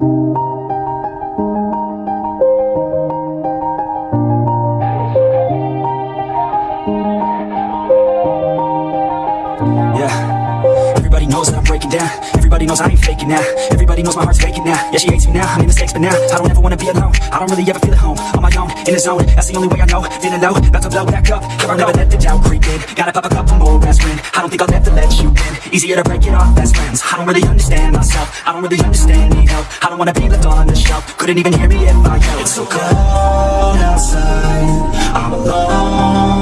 Yeah. Everybody knows that I'm breaking down. Everybody knows I ain't faking now. Everybody knows my heart's faking now. Yeah, she hates me now. I made mistakes, but now I don't ever wanna be alone. I don't really ever feel at home. On my own, in the zone. That's the only way I know. Feeling low, about to blow back up. Never, never let the doubt creep in. Gotta pop a couple more aspirin. I don't think I'll ever let you in. Easier to break it off best friends. I don't really understand myself. I don't really understand, need help. I don't wanna be left on the shelf. Couldn't even hear me if I yelled. It's so cold outside. I'm alone,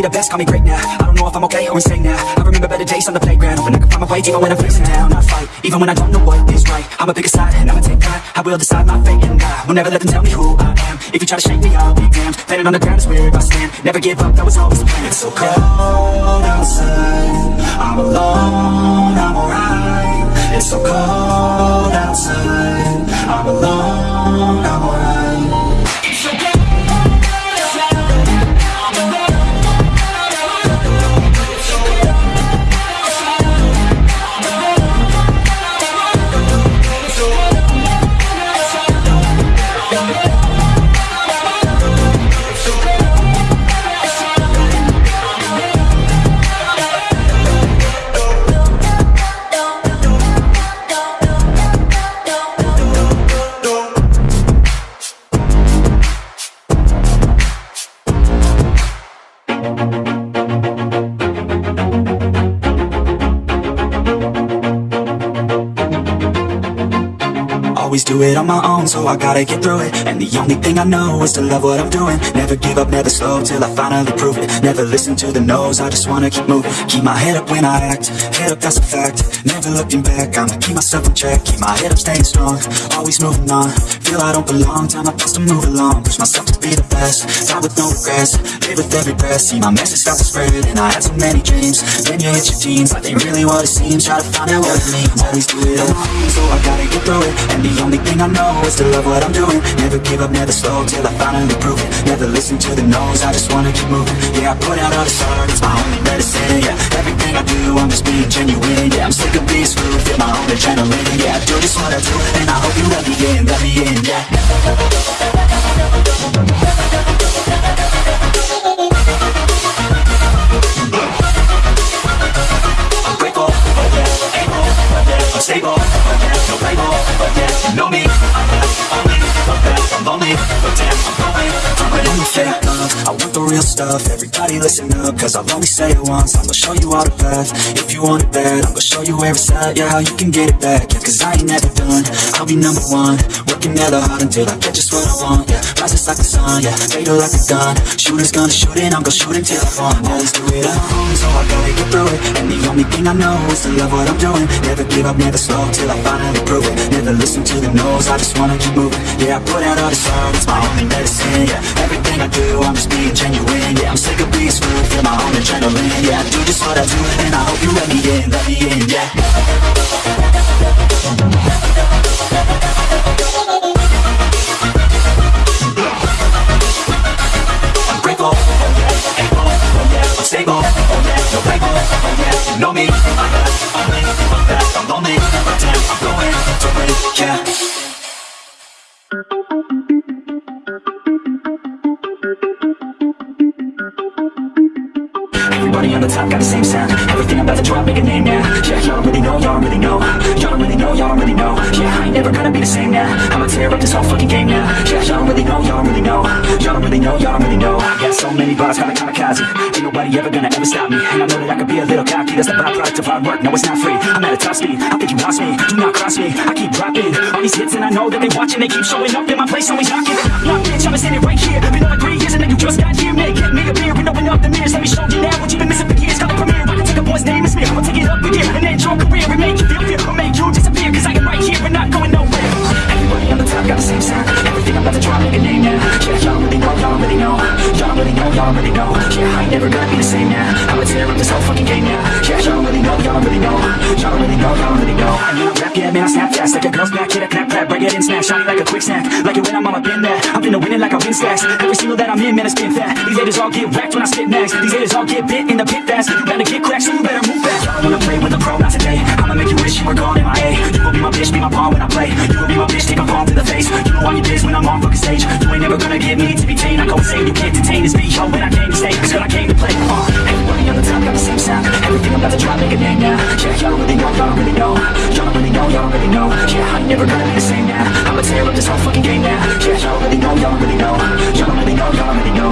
be the best, call me great now. I don't know if I'm okay or insane now. I remember better days on the playground when I could find my way, even when I'm facing down. I fight, even when I don't know what is right. I'ma pick a side and I'ma take pride. I will decide my fate and I will never let them tell me who I am. If you try to shake me, I'll be damned. Planet on the ground is where I stand. Never give up, that was always the plan. It's so cold outside. I'm alone, I'm alright. It's so cold outside. I'm alone, do it on my own, so I gotta get through it. And the only thing I know is to love what I'm doing. Never give up, never slow, till I finally prove it. Never listen to the no's, I just wanna keep moving. Keep my head up when I act, head up that's a fact. Never looking back, I'ma keep myself in check. Keep my head up staying strong, always moving on. Feel I don't belong, time my best to move along. Push myself to be the best, die with no regrets. Live with every breath, see my message start to spread And I had so many dreams, then you hit your teens Like they really what it seems, try to find out what it means. Always do it on own, so I gotta get through it. And the only thing I know is to love what I'm doing. Never give up, never slow, till I finally prove it. Never listen to the no's, I just wanna keep moving. Yeah, I put out all this art, it's my only medicine Yeah, everything I do, I'm just being genuine Yeah, I'm sick of being screwed, feel my own adrenaline Yeah, I do just what I do, and I hope you let me in, let me in, yeah stuff, everybody listen up, cause I'll only say it once, I'm gonna show you all the path, if you want it bad, I'm gonna show you where it's at, yeah, how you can get it back, yeah, cause I ain't never done, I'll be number one, working hella hard until I get just what I want, yeah, like the sun, yeah, fatal like a gun, shooters gonna shoot and I'm gonna shoot until I fall, always do it alone, so I gotta get through it, and the only thing I know is to love what I'm doing, never give up, never slow, till I finally prove it, never listen to the no's, I just wanna keep moving, yeah, I put out all this art, it's my only medicine, yeah, everything I do, I'm just being genuine, yeah, I'm sick of being screwed, feel my own adrenaline, yeah, I do just what I do, and I hope you let me in, let me in, yeah. Everybody on the top got the same sound. Everything I'm about to drop, make a name now. Yeah, y'all really know, y'all really know. Y'all really know, y'all really know. Yeah, I ain't never gonna be the same now. I'ma tear up this whole fucking game now. Yeah, y'all really know, y'all really know. Y'all really know, y'all really know. I Got so many bars, kinda kamikaze. Ain't nobody ever gonna ever stop me. And I know that I could be a little cocky. That's the byproduct of hard work, no it's not free. I'm at a top speed, I think you lost me. Do not cross me, I keep dropping. All these hits and I know that they watching. They keep showing up in my place, always knocking Nah, bitch, I'ma standing right here. Been over three years up with and end your career and make you feel fear or make you disappear. Cause I am right here and not going nowhere. Everybody on the top got the same sound. Everything I'm about to drop, make a name now. Yeah, y'all really know, y'all really know. Y'all really know, y'all really know. Yeah, I ain't never gonna be the same now. I'ma tear up this whole fucking game now. Yeah, y'all really know, y'all really know. Y'all really know, y'all really know. I need rap, yeah, man, I snap fast. Like a girl's back, hit a clap, clap, break it in, smash. Shiny like a quick snack. Like it when I'm on my bin there. I'm finna win it like I win stacks. Every single that I'm in, man, I spin fat. These haters all get whacked when I spit next. These haters all get bit in the pit fast. You better get cracked, so you better move fast. Y'all wanna play with a pro, not today. I'ma make you wish you were gone in my A. You will be my bitch, be my pawn when I play. You will be my bitch, take a palm to the face. You know all you biz when I'm on fucking stage. You ain't never gonna get me to be tamed. I go insane, you can't detain this beat. Yo, when I came to stay, it's what I came to play. Uh, everybody on the top got the same sound. Everything I'm about to drop, make a name now. Yeah, y'all really know, y'all really know. Y'all really know, y'all really never gonna be the same now. I'ma tear up this whole fucking game now. Yeah, y'all really know, y'all really know. Y'all really know, y'all really know.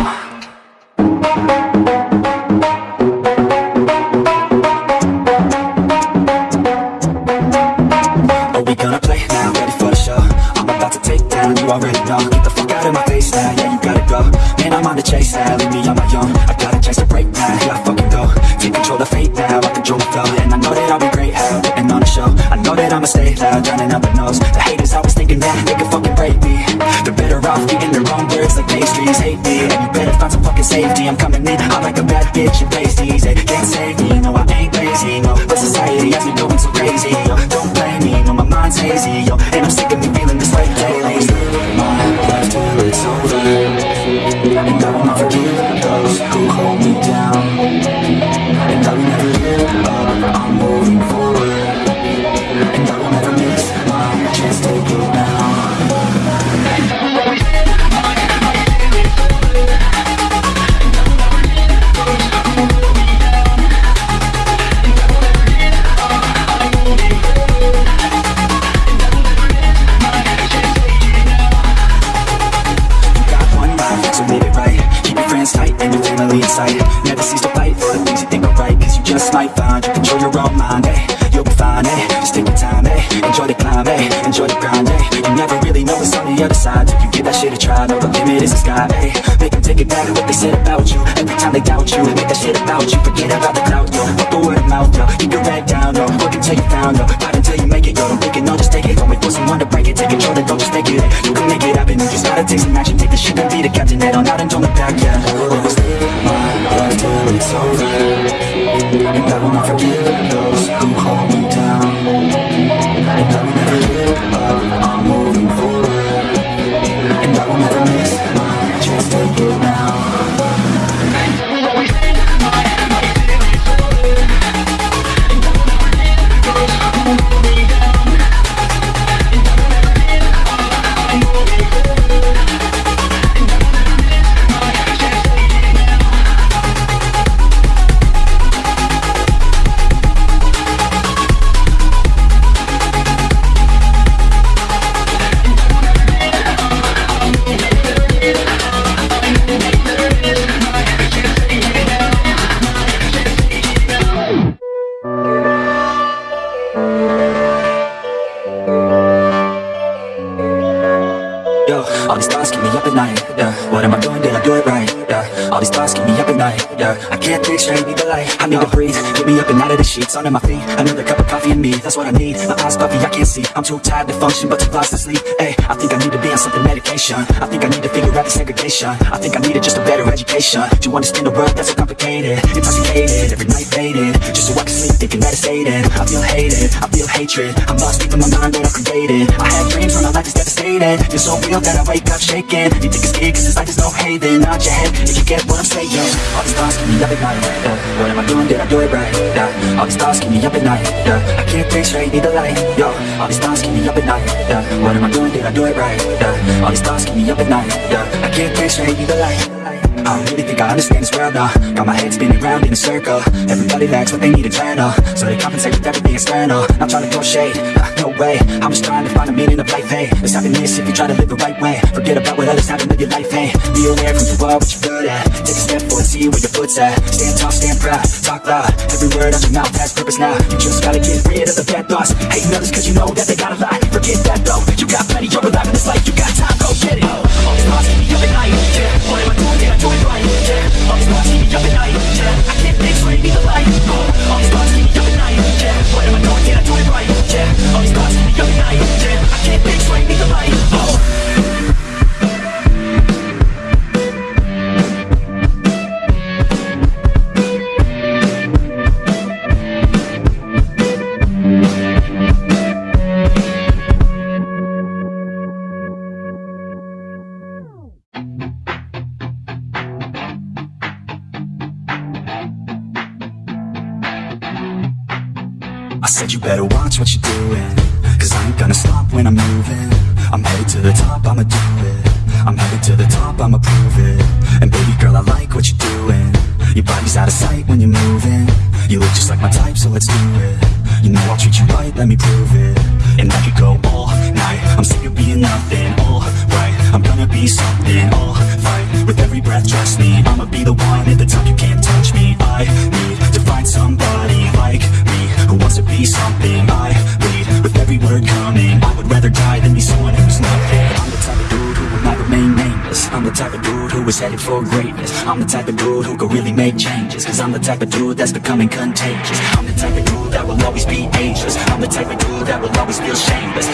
Are we gonna play now? Ready for the show? I'm about to take down, you already know Get the fuck out of my face now, yeah you gotta go. Man, I'm on the chase now, leave me on my own. I got a chance to break now, here I fucking go. Take control of fate now, I control the flow. And I know that I'll be great, how putting on a show. I know that I'ma stay loud, drowning out the nose The haters always thinking that they can fucking break me. They're better off eating their own words like pastries Hate me, and you better find some fucking safety. I'm coming in, I'm like a bad bitch in pasties. They can't save me, Just take your time, eh? Enjoy the climb, eh? Enjoy the grind, eh? You never really know what's on the other side. Till you give that shit a try No, the limit is the sky, eh? Make them take it back to what they said about you. Every time they doubt you Make that shit about you. Forget about the clout, yo. Fuck the word of mouth, yo. Keep your head down, yo. Work until you found, yo. Fight until you make it, yo. Don't think it, no, just take it. Don't wait for someone to break it. Take control, then don't just take it. You can make it happen. You just gotta take some action. Take the shit and be the captain. Head on out and don't look back, yeah. Always live my life till it's over The light I need to breathe, me up and out of the sheets Under my feet, another cup of coffee in me. That's what I need, my eyes puffy, I can't see. I'm too tired to function, but too lost to sleep. Hey, I think I need to be on something medication. I think I need to figure out the segregation. I think I needed just a better education. To understand the world? That's so complicated. Intoxicated, every night faded. Just so I can sleep, thinking that it's faded. I feel hated, I feel hatred. I'm lost deep in my mind that I created. I had dreams when my life is devastated. You're so real that I wake up shaking. You think it's scared cause this life is no haven. Nod your head if you get what I'm saying. All these thoughts keep me up at night. What am I doing, did I do it right? Yeah. All these thoughts keep me up at night yeah. I can't think straight, need the light Yo, all these thoughts keep me up at night yeah. What am I doing, did I do it right? Yeah. All these thoughts keep me up at night yeah. I can't think straight, need the light I don't really think I understand this world now Got my head spinning round in a circle. Everybody lacks what they need internal uh. So they compensate with everything external. Not trying to throw shade, uh, no way. I'm just trying to find a meaning of life, hey. There's happiness if you try to live the right way. Forget about what others have and live your life, hey. Be aware of who you are, what you're good at. Take a step forward, see where your foot's at. Stand tall, stand proud, talk loud. Every word out your mouth has purpose now. You just gotta get rid of the bad thoughts. Hating others cause you know that they gotta lie. Forget that though, you got plenty, you're alive in this life. You got time, go get it. All these thoughts keep me up at night, yeah What am I doing, these thoughts me up at night, yeah. I can't straight, need the light, oh, oh. Said you better watch what you're doing Cause I ain't gonna stop when I'm moving. I'm headed to the top, I'ma do it. I'm headed to the top, I'ma prove it. And baby girl, I like what you're doing. Your body's out of sight when you're moving. You look just like my type, so let's do it. You know I'll treat you right, let me prove it. And I could go all night. I'm sick of being nothing, alright I'm gonna be something, alright With every breath, trust me I'ma be the one at the top, you is headed for greatness. I'm the type of dude who could really make changes Cause I'm the type of dude that's becoming contagious. I'm the type of dude that will always be ageless. I'm the type of dude that will always feel shameless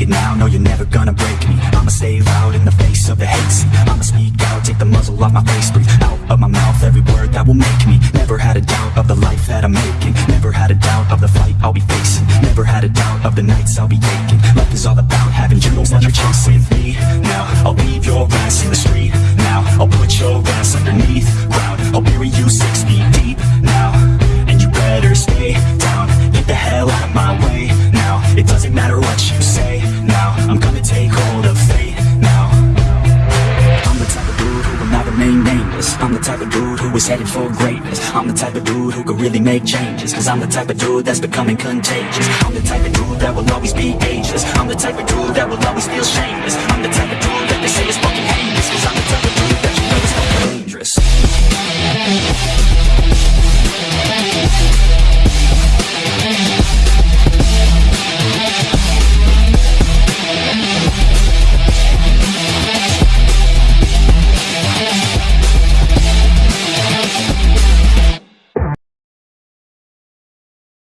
it now, no you're never gonna break me. I'ma stay loud in the face of the hate. See, I'ma speak out, take the muzzle off my face Breathe out of my mouth every word that will make me. Never had a doubt of the life that I'm making. Never had a doubt of the fight I'll be facing. Never had a doubt of the nights I'll be aching. Life is all about having dreams that you're chasing me. Now, I'll leave your ass in the street. Now, I'll put your ass underneath. Ground I'll bury you six feet is headed for greatness. I'm the type of dude who could really make changes Cause I'm the type of dude that's becoming contagious. I'm the type of dude that will always be ageless. I'm the type of dude that will always feel shameless. I'm the type of